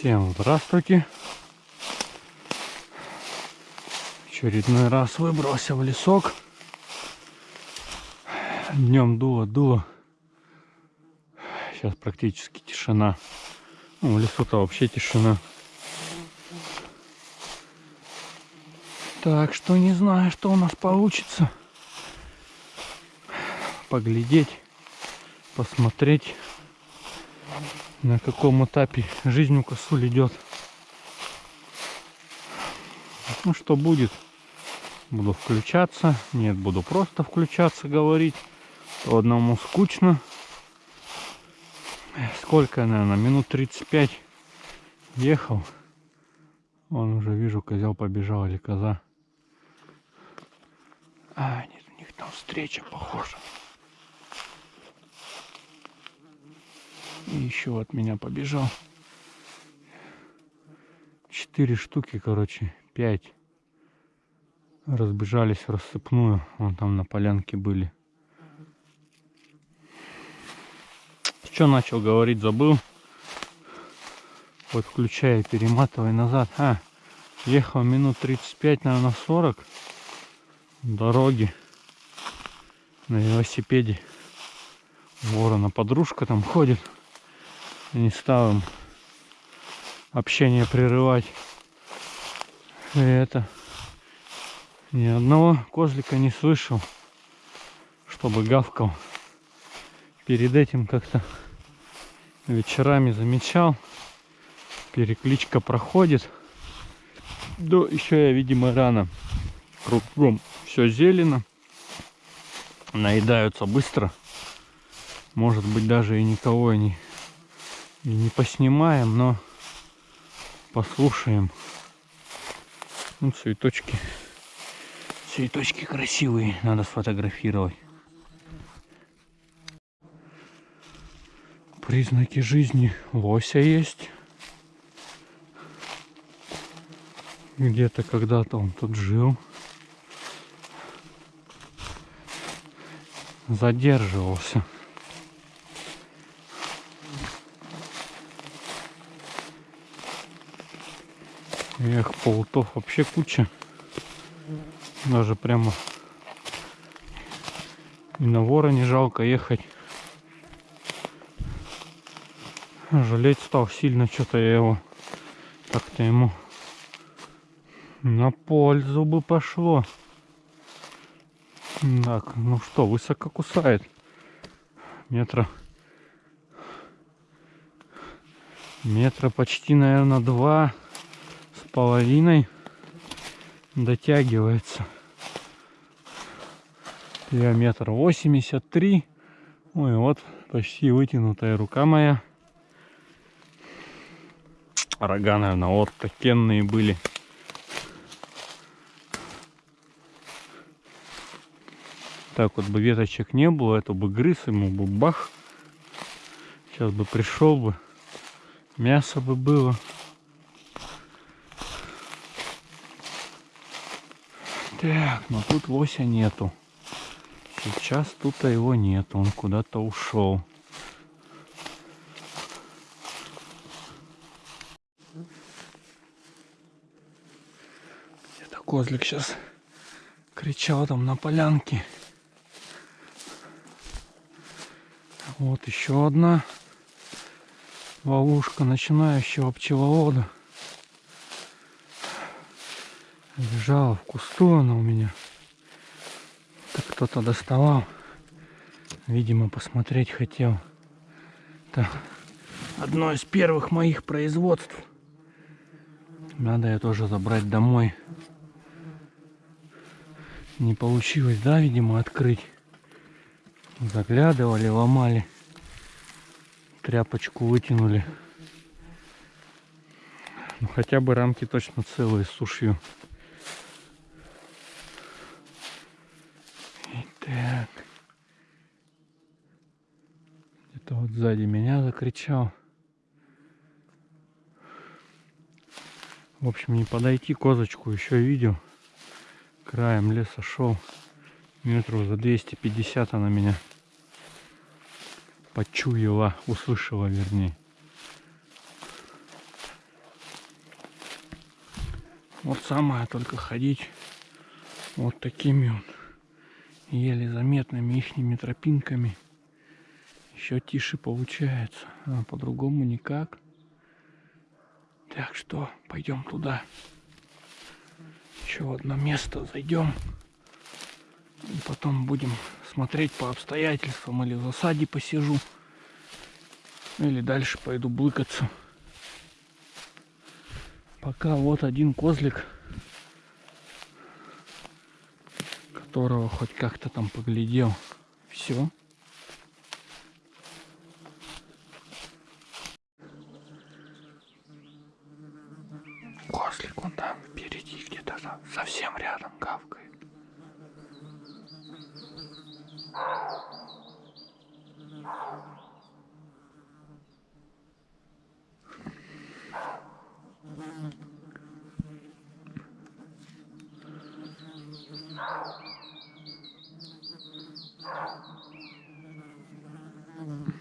Всем здравствуйте. Очередной раз выбрался в лесок. Днем дуло, дуло. Сейчас практически тишина. Ну, в лесу-то вообще тишина. Так что не знаю, что у нас получится. Поглядеть, посмотреть, на каком этапе жизнь у косуль идет. Ну что будет? Буду включаться. Нет, буду просто включаться, говорить. То одному скучно. Сколько, наверное, минут 35 ехал. Вон уже вижу, козел побежал или коза. А, нет, у них там встреча, похоже. И еще от меня побежал. Четыре штуки, короче, пять. Разбежались в рассыпную. Вон там на полянке были. Что начал говорить, забыл. Вот включая, перематывай назад. А, ехал минут 35, наверное, 40 дороги на велосипеде. Ворона подружка там ходит. Не стал им общение прерывать. И это ни одного козлика не слышал, чтобы гавкал. Перед этим как-то вечерами замечал. Перекличка проходит. Да еще я, видимо, рано. Кругом все зелено. Наедаются быстро. Может быть, даже и никого не, и не поснимаем, но послушаем. Ну, цветочки. Цветочки красивые, надо сфотографировать. Признаки жизни лося есть. Где-то когда-то он тут жил. задерживался. Эх, полутов вообще куча. Даже прямо и на вора не жалко ехать. Жалеть стал сильно, что-то я его как-то ему на пользу бы пошло. Так, ну что, высоко кусает. Метра. Метра почти, наверное, два половиной дотягивается. Я метр восемьдесят три. Ой, вот почти вытянутая рука моя. Рога, наверное, вот такенные были. так вот бы веточек не было, это бы грыз, ему бы бах. Сейчас бы пришел бы, мясо бы было. Так, но тут лося нету. Сейчас тут его нету, он куда-то ушел. Где-то козлик сейчас кричал там на полянке. Вот еще одна ловушка начинающего пчеловода. Лежала в кусту она у меня. Так кто-то доставал. Видимо, посмотреть хотел. Это одно из первых моих производств. Надо ее тоже забрать домой. Не получилось, да, видимо, открыть. Заглядывали, ломали. Тряпочку вытянули. Ну, хотя бы рамки точно целые с сушью. Где-то вот сзади меня закричал. В общем, не подойти козочку еще видел. Краем леса шел. Метров за 250 она меня почуяла, услышала вернее. Вот самое только ходить вот такими вот еле заметными ихними тропинками. Еще тише получается, а по-другому никак. Так что пойдем туда. Еще в одно место зайдем. И потом будем смотреть по обстоятельствам. Или в засаде посижу. Или дальше пойду блыкаться. Пока вот один козлик, которого хоть как-то там поглядел. Все. Mm-hmm.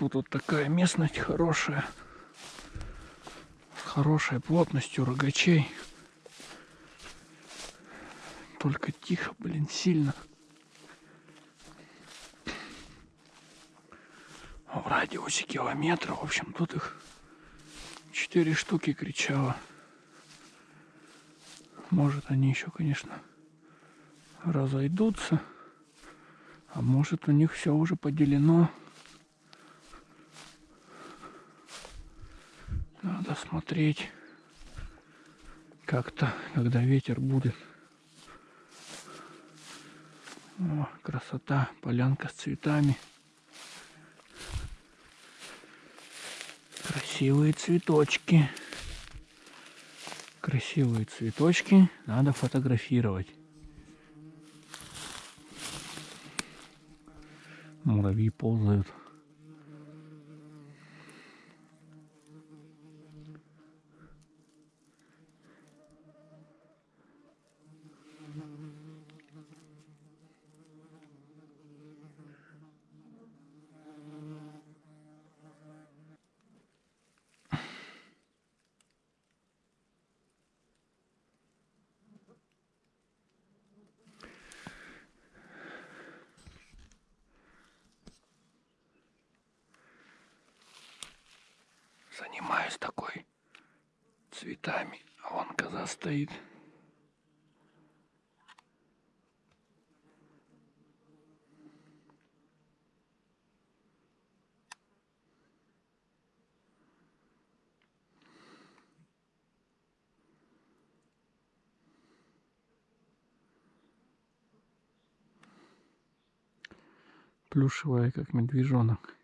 Тут вот такая местность хорошая. С хорошей плотностью рогачей. Только тихо, блин, сильно. В радиусе километра, в общем, тут их четыре штуки кричало. Может, они еще, конечно, разойдутся. А может, у них все уже поделено. Надо смотреть как-то, когда ветер будет. О, красота, полянка с цветами. Красивые цветочки. Красивые цветочки надо фотографировать. Муравьи ползают. Занимаюсь такой цветами. А вон коза стоит. Плюшевая, как медвежонок.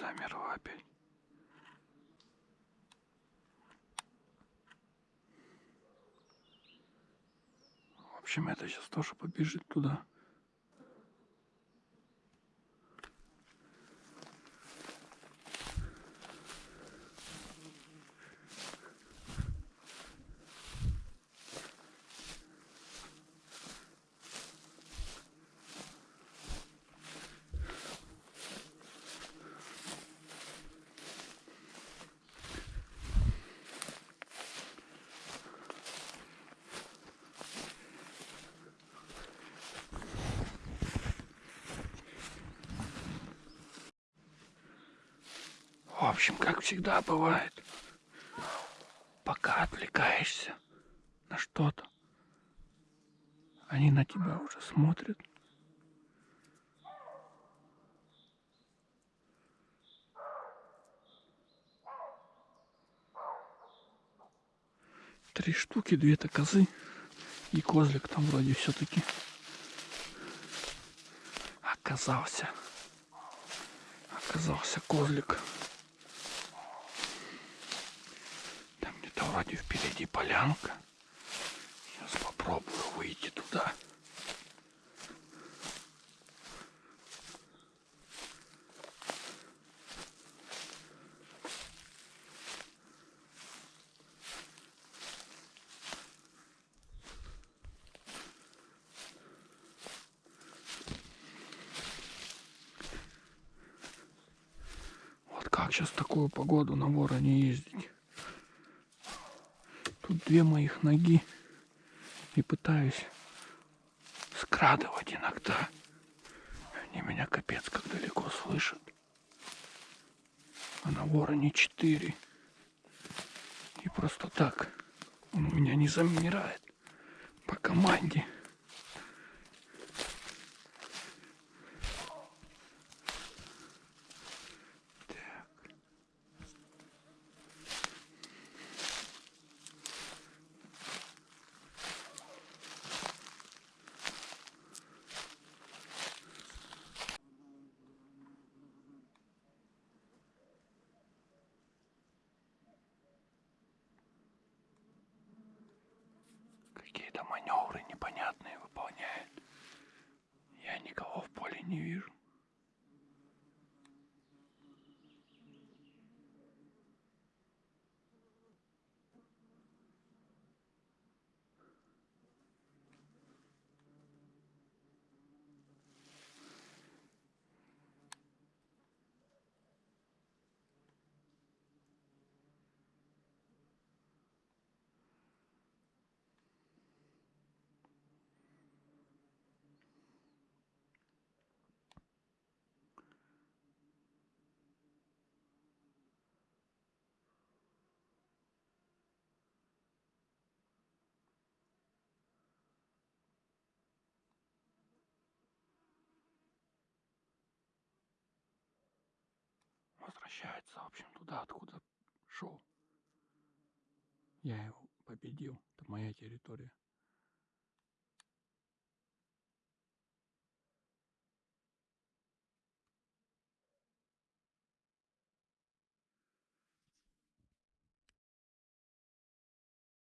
Замерла опять. В общем, это сейчас тоже побежит туда. Общем, как всегда бывает, пока отвлекаешься на что-то, они на тебя уже смотрят. Три штуки, две-то козы и козлик там вроде все-таки оказался. Оказался козлик. Вроде впереди полянка. Сейчас попробую выйти туда. Вот как сейчас такую погоду на вороне ездить? Две моих ноги. И пытаюсь скрадывать иногда. Они меня капец как далеко слышат. А на вороне четыре. И просто так он у меня не замирает по команде. Никого в возвращается, в общем, туда, откуда шел. Я его победил. Это моя территория.